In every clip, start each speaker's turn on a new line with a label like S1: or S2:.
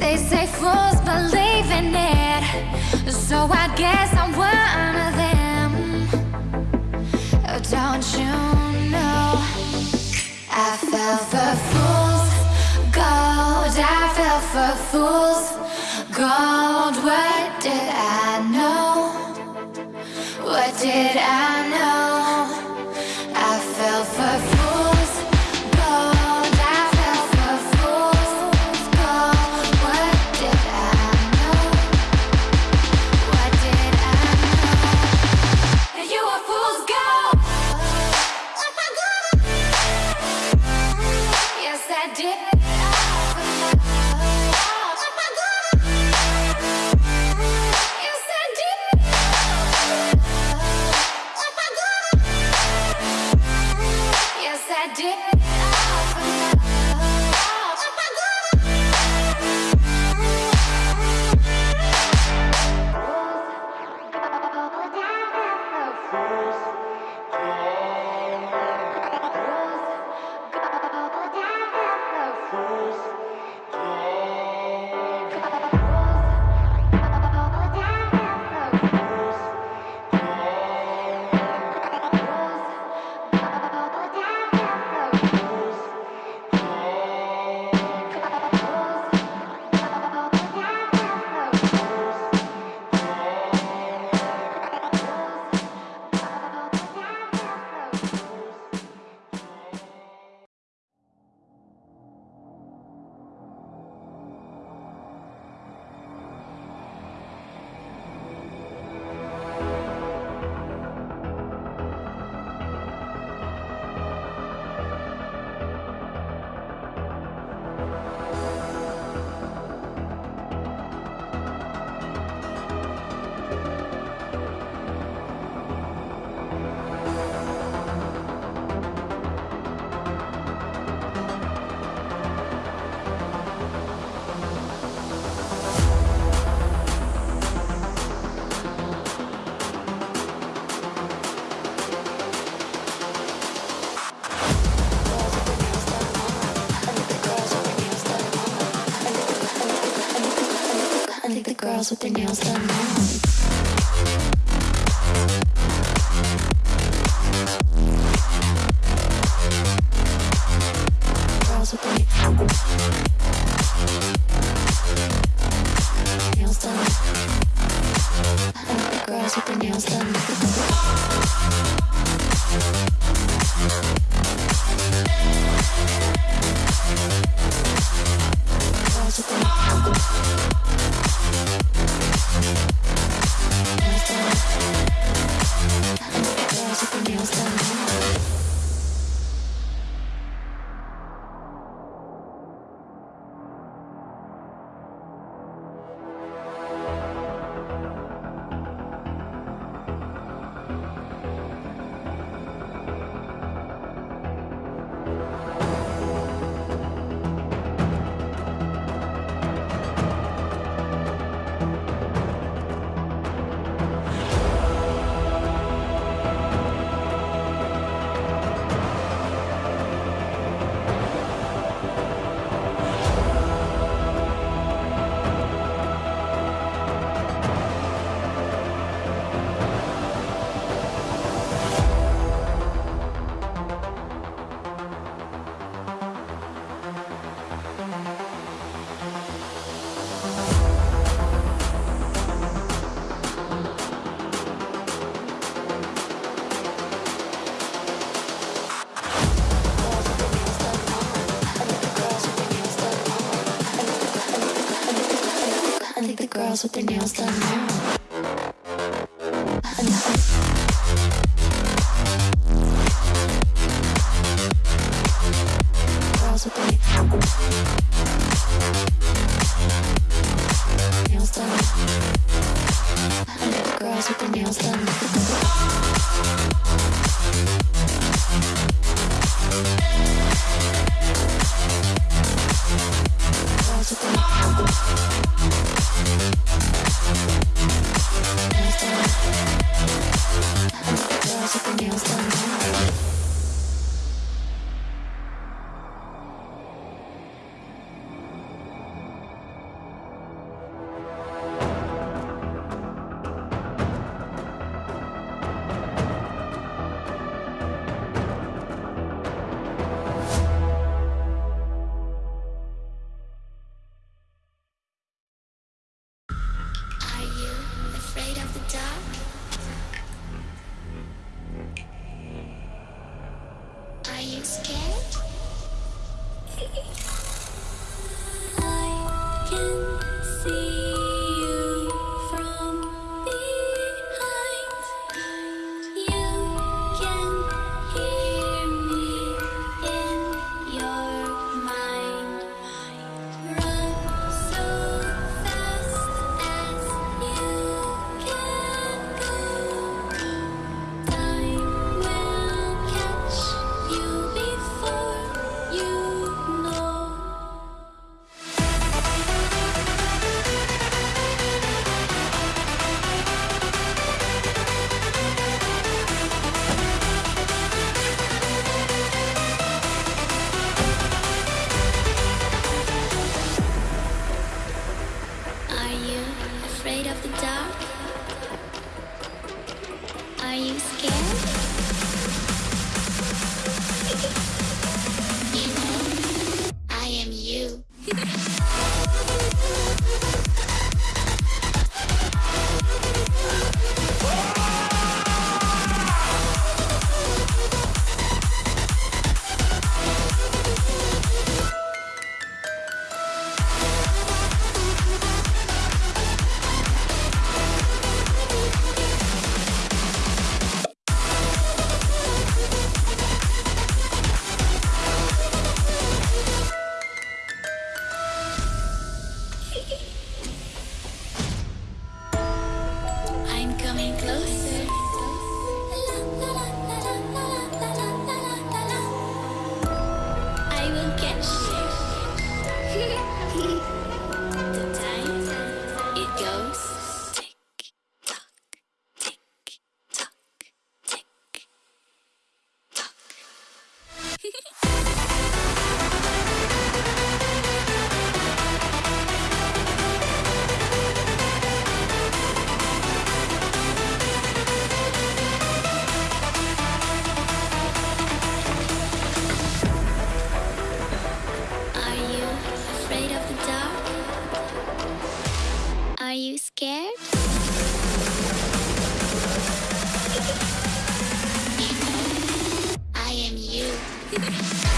S1: They say fools believe in it. So I guess I'm one of them. Don't you know? I fell for fools. Gold I fell for fools. Gold What did I know? What did I know? with their nails done now. with their nails done now.
S2: dark. Thank you.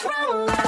S2: What's
S3: wrong?